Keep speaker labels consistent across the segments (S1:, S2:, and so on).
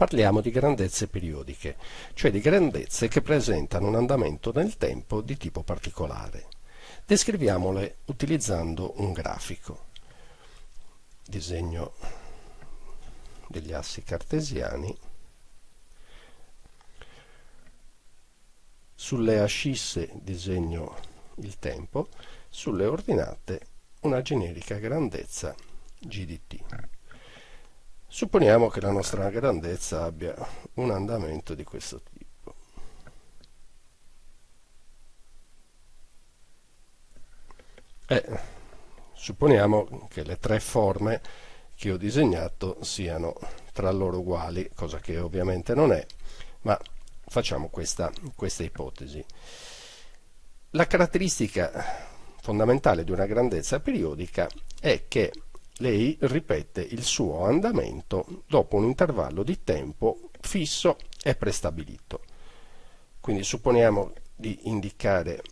S1: parliamo di grandezze periodiche, cioè di grandezze che presentano un andamento nel tempo di tipo particolare. Descriviamole utilizzando un grafico. Disegno degli assi cartesiani. Sulle ascisse disegno il tempo, sulle ordinate una generica grandezza g di t. Supponiamo che la nostra grandezza abbia un andamento di questo tipo. E supponiamo che le tre forme che ho disegnato siano tra loro uguali, cosa che ovviamente non è, ma facciamo questa, questa ipotesi. La caratteristica fondamentale di una grandezza periodica è che lei ripete il suo andamento dopo un intervallo di tempo fisso e prestabilito. Quindi supponiamo di indicare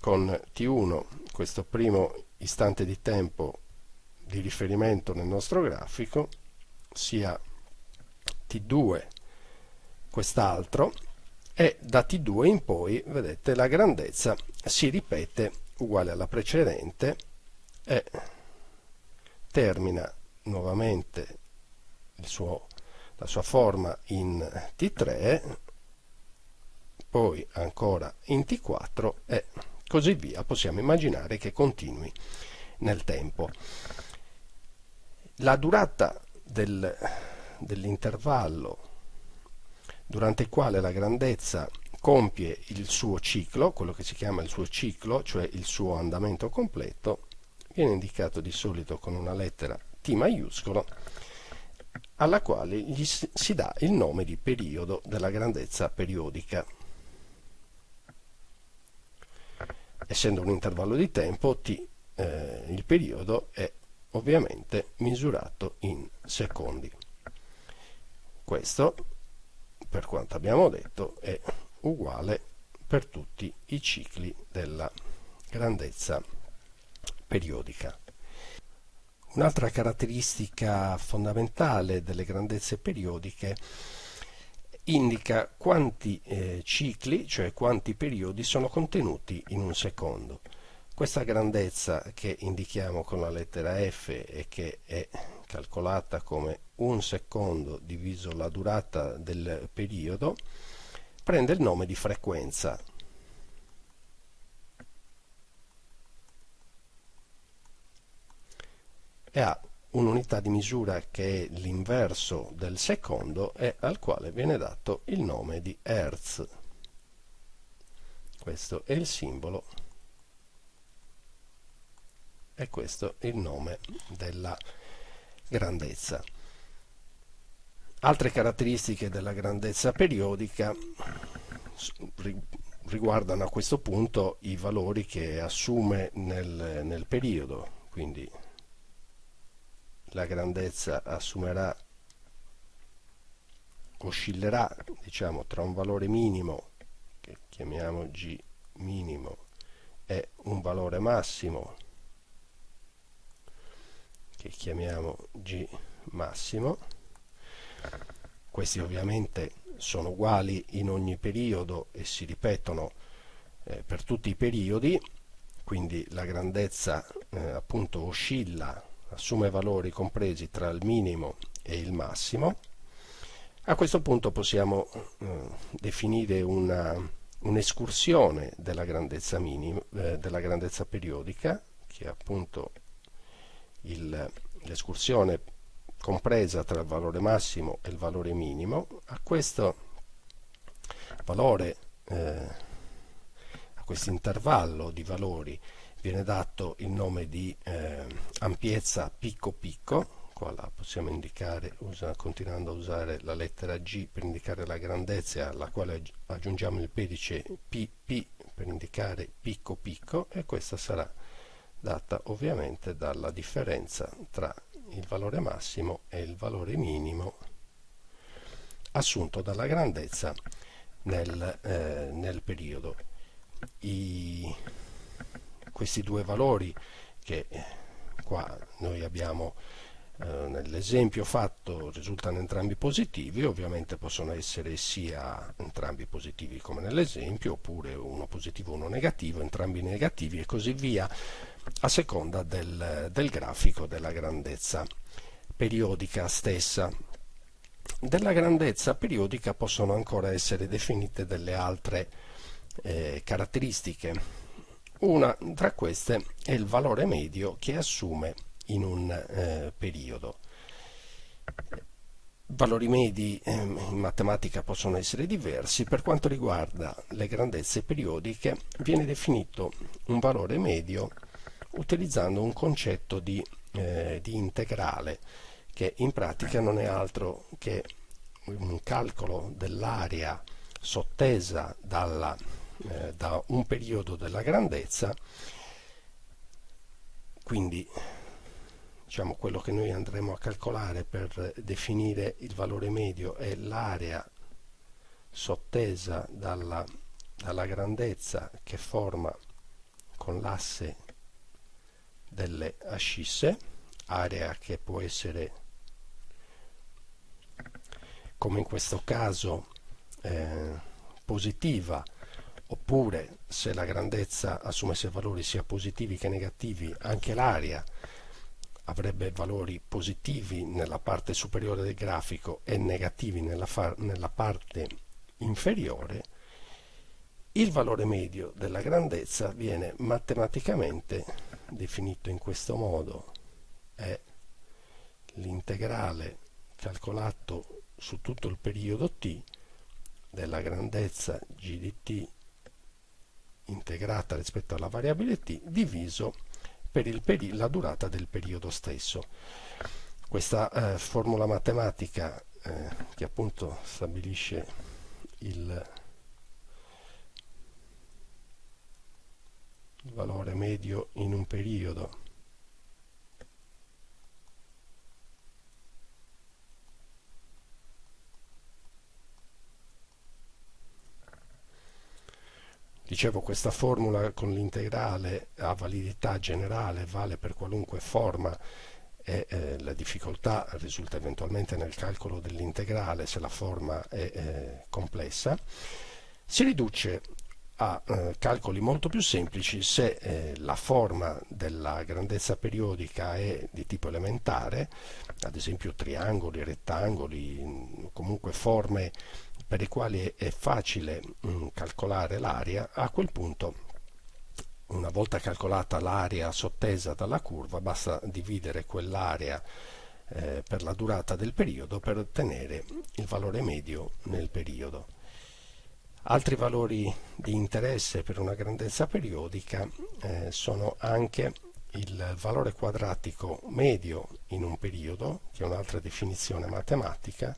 S1: con T1 questo primo istante di tempo di riferimento nel nostro grafico, sia T2 quest'altro, e da T2 in poi, vedete, la grandezza si ripete uguale alla precedente e termina nuovamente suo, la sua forma in T3 poi ancora in T4 e così via. Possiamo immaginare che continui nel tempo. La durata del, dell'intervallo durante il quale la grandezza compie il suo ciclo, quello che si chiama il suo ciclo, cioè il suo andamento completo, viene indicato di solito con una lettera T maiuscolo, alla quale gli si dà il nome di periodo della grandezza periodica. Essendo un intervallo di tempo, T, eh, il periodo è ovviamente misurato in secondi. Questo, per quanto abbiamo detto, è uguale per tutti i cicli della grandezza periodica. Un'altra caratteristica fondamentale delle grandezze periodiche indica quanti eh, cicli, cioè quanti periodi, sono contenuti in un secondo. Questa grandezza che indichiamo con la lettera F e che è calcolata come un secondo diviso la durata del periodo prende il nome di frequenza e ha un'unità di misura che è l'inverso del secondo e al quale viene dato il nome di Hertz. Questo è il simbolo e questo è il nome della grandezza. Altre caratteristiche della grandezza periodica riguardano a questo punto i valori che assume nel, nel periodo, quindi la grandezza assumerà oscillerà diciamo tra un valore minimo che chiamiamo g minimo e un valore massimo che chiamiamo g massimo. Questi ovviamente sono uguali in ogni periodo e si ripetono eh, per tutti i periodi quindi la grandezza eh, appunto oscilla assume valori compresi tra il minimo e il massimo. A questo punto possiamo eh, definire un'escursione della, grandezza eh, della grandezza periodica, che è appunto l'escursione compresa tra il valore massimo e il valore minimo. A questo valore, eh, a questo intervallo di valori viene dato il nome di eh, ampiezza picco picco, qua la possiamo indicare usa, continuando a usare la lettera G per indicare la grandezza alla quale aggiungiamo il pedice PP per indicare picco picco e questa sarà data ovviamente dalla differenza tra il valore massimo e il valore minimo assunto dalla grandezza nel, eh, nel periodo. I, questi due valori che qua noi abbiamo eh, nell'esempio fatto risultano entrambi positivi, ovviamente possono essere sia entrambi positivi come nell'esempio, oppure uno positivo uno negativo, entrambi negativi e così via, a seconda del, del grafico della grandezza periodica stessa. Della grandezza periodica possono ancora essere definite delle altre eh, caratteristiche. Una tra queste è il valore medio che assume in un eh, periodo. Valori medi eh, in matematica possono essere diversi, per quanto riguarda le grandezze periodiche viene definito un valore medio utilizzando un concetto di, eh, di integrale che in pratica non è altro che un calcolo dell'area sottesa dalla, eh, da un periodo della grandezza. Quindi diciamo, quello che noi andremo a calcolare per definire il valore medio è l'area sottesa dalla, dalla grandezza che forma con l'asse delle ascisse, area che può essere come in questo caso eh, positiva oppure se la grandezza assumesse valori sia positivi che negativi anche l'area avrebbe valori positivi nella parte superiore del grafico e negativi nella, nella parte inferiore, il valore medio della grandezza viene matematicamente definito in questo modo, è l'integrale calcolato su tutto il periodo t della grandezza g di t integrata rispetto alla variabile t diviso per la durata del periodo stesso. Questa eh, formula matematica eh, che appunto stabilisce il, il valore medio in un periodo Dicevo, questa formula con l'integrale ha validità generale, vale per qualunque forma e eh, la difficoltà risulta eventualmente nel calcolo dell'integrale se la forma è eh, complessa. Si riduce a eh, calcoli molto più semplici se eh, la forma della grandezza periodica è di tipo elementare, ad esempio triangoli, rettangoli, comunque forme per i quali è facile mm, calcolare l'area, a quel punto una volta calcolata l'area sottesa dalla curva basta dividere quell'area eh, per la durata del periodo per ottenere il valore medio nel periodo. Altri valori di interesse per una grandezza periodica eh, sono anche il valore quadratico medio in un periodo, che è un'altra definizione matematica,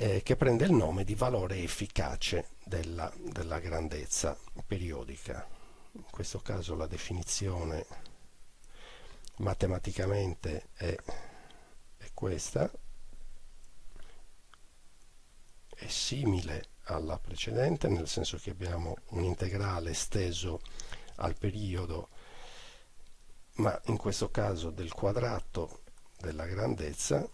S1: eh, che prende il nome di valore efficace della, della grandezza periodica. In questo caso la definizione matematicamente è, è questa, è simile alla precedente, nel senso che abbiamo un integrale esteso al periodo, ma in questo caso del quadrato della grandezza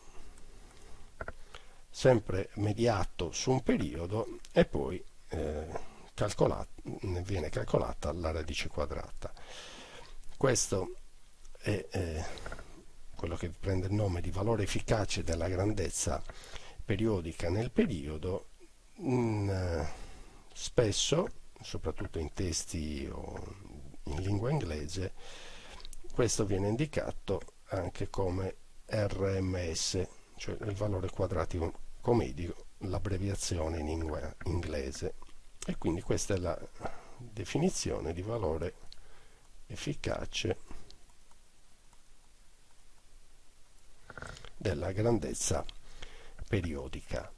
S1: sempre mediato su un periodo e poi eh, ne viene calcolata la radice quadrata. Questo è eh, quello che prende il nome di valore efficace della grandezza periodica nel periodo, in, eh, spesso, soprattutto in testi o in lingua inglese, questo viene indicato anche come RMS, cioè il valore quadratico come dico l'abbreviazione in lingua inglese. E quindi questa è la definizione di valore efficace della grandezza periodica